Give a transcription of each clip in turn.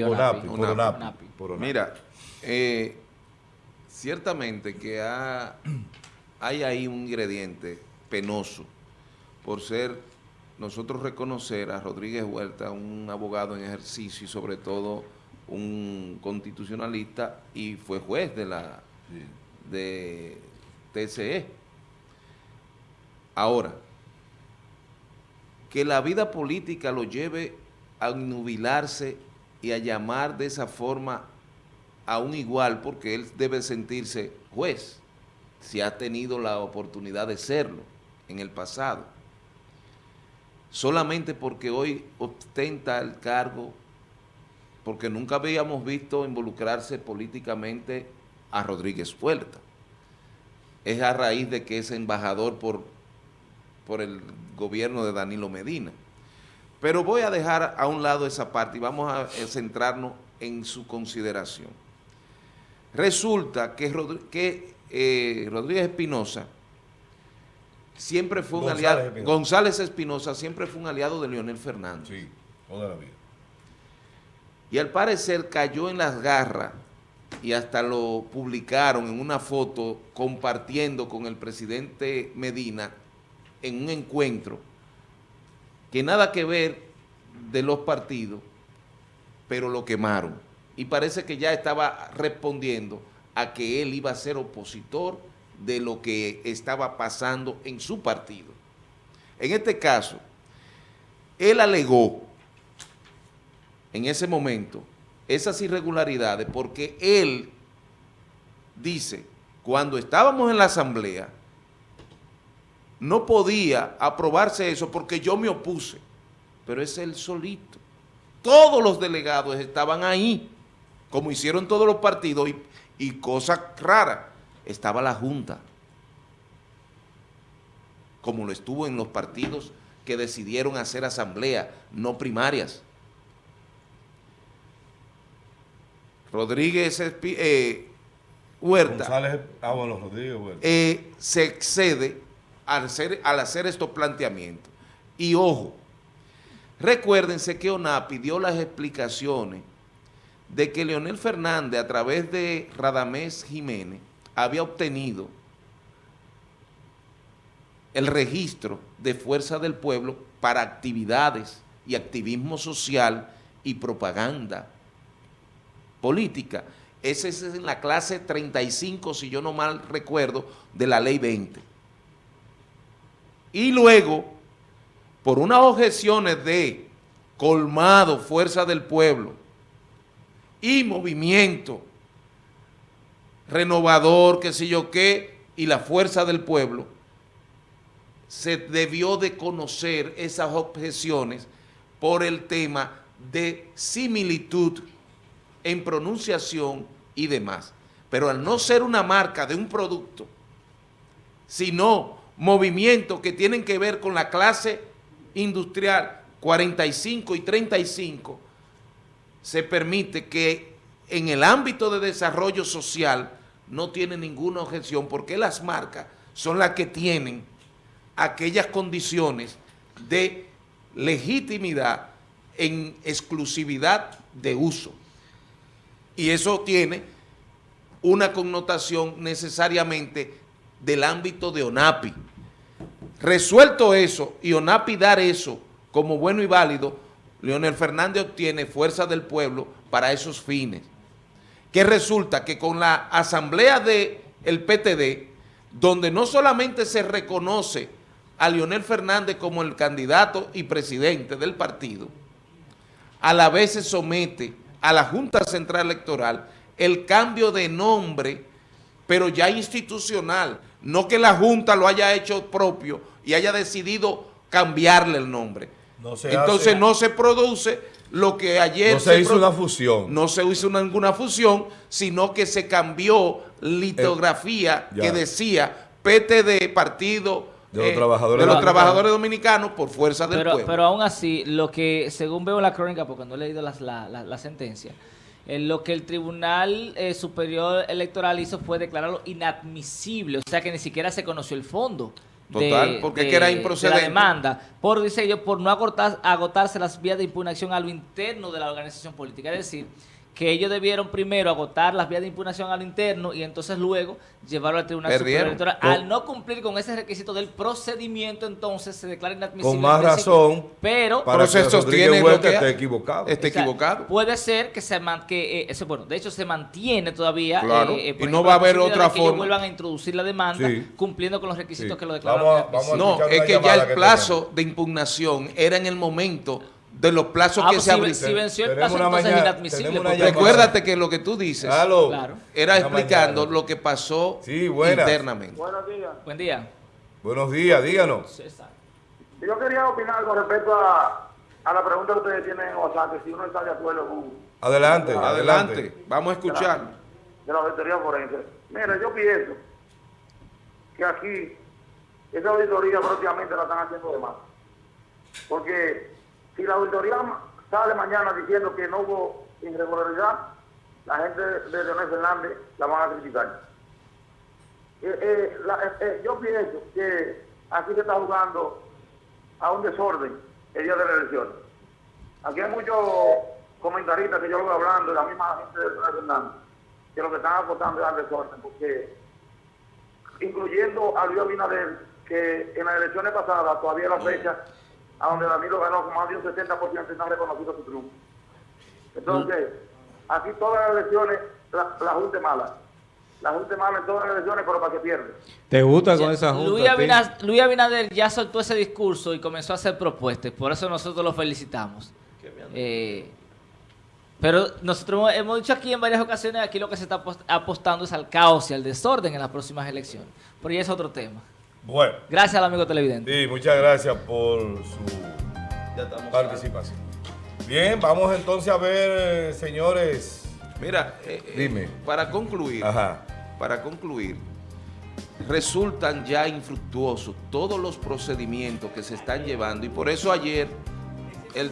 ONAPI, Por ONAPI. Por ONAPI. Mira, eh, ciertamente que ha- hay ahí un ingrediente penoso por ser nosotros reconocer a Rodríguez Huerta un abogado en ejercicio y sobre todo un constitucionalista y fue juez de la de TCE. Ahora, que la vida política lo lleve a nubilarse y a llamar de esa forma a un igual, porque él debe sentirse juez, si ha tenido la oportunidad de serlo en el pasado. Solamente porque hoy ostenta el cargo, porque nunca habíamos visto involucrarse políticamente a Rodríguez Huerta. Es a raíz de que es embajador por, por el gobierno de Danilo Medina. Pero voy a dejar a un lado esa parte y vamos a eh, centrarnos en su consideración. Resulta que, Rodri- que, eh, Rodríguez Espinosa siempre fue un González aliado. González Espinosa siempre fue un aliado de Leonel Fernández. Sí, toda la vida. Y al parecer cayó en las garras y hasta lo publicaron en una foto compartiendo con el presidente Medina en un encuentro que nada que ver de los partidos, pero lo quemaron. Y parece que ya estaba respondiendo a que él iba a ser opositor de lo que estaba pasando en su partido. En este caso, él alegó en ese momento esas irregularidades porque él dice, cuando estábamos en la asamblea, no podía aprobarse eso porque yo me opuse, pero es él solito. Todos los delegados estaban ahí, como hicieron todos los partidos, y, y cosa rara, estaba la Junta, como lo estuvo en los partidos que decidieron hacer asamblea, no primarias. Rodríguez eh, Huerta González, ah, bueno, Rodríguez Huerta. eh, se excede al hacer, al hacer estos planteamientos. Y ojo, recuérdense que ONAPI dio las explicaciones de que Leonel Fernández a través de Radamés Jiménez había obtenido el registro de Fuerza del Pueblo para actividades y activismo social y propaganda política. Ese es en la clase 35, si yo no mal recuerdo, de la ley 20. Y luego, por unas objeciones de colmado, fuerza del pueblo y movimiento renovador, qué sé yo qué, y la fuerza del pueblo, se debió de conocer esas objeciones por el tema de similitud en pronunciación y demás. Pero al no ser una marca de un producto, sino movimientos que tienen que ver con la clase industrial 45 y 35, se permite que en el ámbito de desarrollo social no tiene ninguna objeción porque las marcas son las que tienen aquellas condiciones de legitimidad en exclusividad de uso. Y eso tiene una connotación necesariamente del ámbito de ONAPI. Resuelto eso y ONAPI dar eso como bueno y válido, Leonel Fernández obtiene fuerza del pueblo para esos fines. Que resulta que con la asamblea del PTD, donde no solamente se reconoce a Leonel Fernández como el candidato y presidente del partido, a la vez se somete a la Junta Central Electoral el cambio de nombre, pero ya institucional, no que la Junta lo haya hecho propio y haya decidido cambiarle el nombre. No se Entonces hace- no se produce lo que ayer... No se hizo una fusión. No se hizo ninguna fusión, sino que se cambió litografía Eh, que decía PTD, Partido De los eh, Trabajadores de los Dominicanos. trabajadores dominicanos por fuerza del Pero, pueblo. pero aún así, lo que, según veo en la crónica, porque no he leído las- la, la- la sentencia, eh, lo que el Tribunal eh, Superior Electoral hizo fue declararlo inadmisible, o sea que ni siquiera se conoció el fondo. Total, porque es que era de improcedente. la demanda, por, dice yo, por no agotar- agotarse las vías de impugnación a lo interno de la organización política. Es decir, que ellos debieron primero agotar las vías de impugnación a lo interno y entonces luego llevarlo al Tribunal Superior. Electoral. Con- Al no cumplir con ese requisito del procedimiento, entonces se declara inadmisible. Con más razón, Pero para se que lo que- esté equivocado. Esté O sea, equivocado. Puede ser que se man- que, eh, eso, bueno, de hecho se mantiene todavía. Claro, eh, eh, y ejemplo, no va a haber otra de que forma. vuelvan a introducir la demanda Sí. cumpliendo con los requisitos Sí. que lo declararon. Vamos a- vamos a inadmisible. No, es que ya el que plazo de impugnación era en el momento de los plazos Ah, que pues se si, abrieron. si venció el plazo, entonces es inadmisible. porque-. Recuérdate que lo que tú dices. Claro. era Una explicando mañana. lo que pasó Sí, internamente. Buenos días. Buen día. Buenos días, díganos. César. Yo quería opinar con respecto a, a la pregunta que ustedes tienen en WhatsApp, que si uno está de acuerdo con Adelante, Adelante, adelante. vamos a escuchar. de la auditoría forense. Mira, yo pienso que aquí esa auditoría prácticamente la están haciendo de más. Porque si la auditoría sale mañana diciendo que no hubo irregularidad, la gente de Leonel Fernández la van a criticar. Eh, eh, eh, yo pienso que aquí se está jugando a un desorden el día de la elección. Aquí hay muchos comentaristas que yo lo voy hablando, la misma gente de Leonel Fernández, que lo que están apostando es al desorden, porque incluyendo a Luis Abinader, que en las elecciones pasadas, todavía la fecha, a donde Danilo ganó con más de un 60% y no ha reconocido su triunfo. Entonces, aquí todas las elecciones, la, la Junta es mala. La Junta es mala en todas las elecciones, pero para que pierde. ¿Te gusta con Ya, esa junta? Luis, Abinader ya soltó ese discurso y comenzó a hacer propuestas. Por eso nosotros lo felicitamos. Eh, pero nosotros hemos- dicho aquí en varias ocasiones, aquí lo que se está apos- apostando es al caos y al desorden en las próximas elecciones. Pero ya es otro tema. Bueno, Gracias al amigo televidente. sí, muchas gracias por su participación. Bien, vamos entonces a ver, señores. Mira, eh, eh, Dime. para concluir, Ajá. para concluir, resultan ya infructuosos todos los procedimientos que se están llevando y por eso ayer el-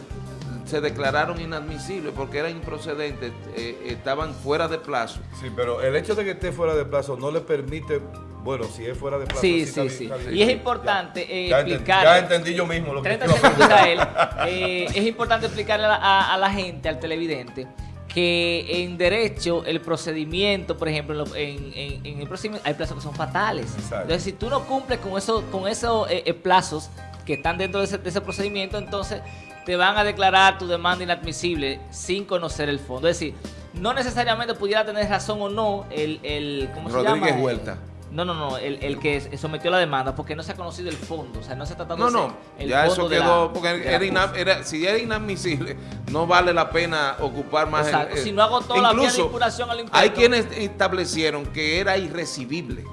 se declararon inadmisibles porque eran improcedentes, eh, estaban fuera de plazo. Sí, pero el hecho de que esté fuera de plazo no le permite, bueno, si es fuera de plazo. Sí, sí, sí. Y es importante Ya. eh, Ya entendí- explicar. ya entendí yo mismo lo que 30 iba a segundos. Israel. Eh, es importante explicarle a la, a- a la gente, al televidente, que en derecho el procedimiento, por ejemplo, en, el procedimiento hay plazos que son fatales. Exacto. Entonces, si tú no cumples con, eso, con esos eh, eh, plazos que están dentro de ese, de ese procedimiento, entonces te van a declarar tu demanda inadmisible sin conocer el fondo. Es decir, no necesariamente pudiera tener razón o no el, el ¿cómo se Rodríguez llama? Huerta. No, no, no, el, el que sometió la demanda, porque no se ha conocido el fondo, o sea, no se está tratando No, de no, el ya fondo eso la- quedó, porque era era- si era inadmisible, no vale la pena ocupar más. el- Exacto, el- si no agotó la vía de impugnación al interno. Hay quienes establecieron que era irrecibible.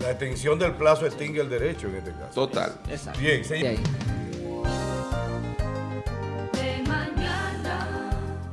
La extensión del plazo extingue el derecho en este caso. Total. Exacto. Bien, señor.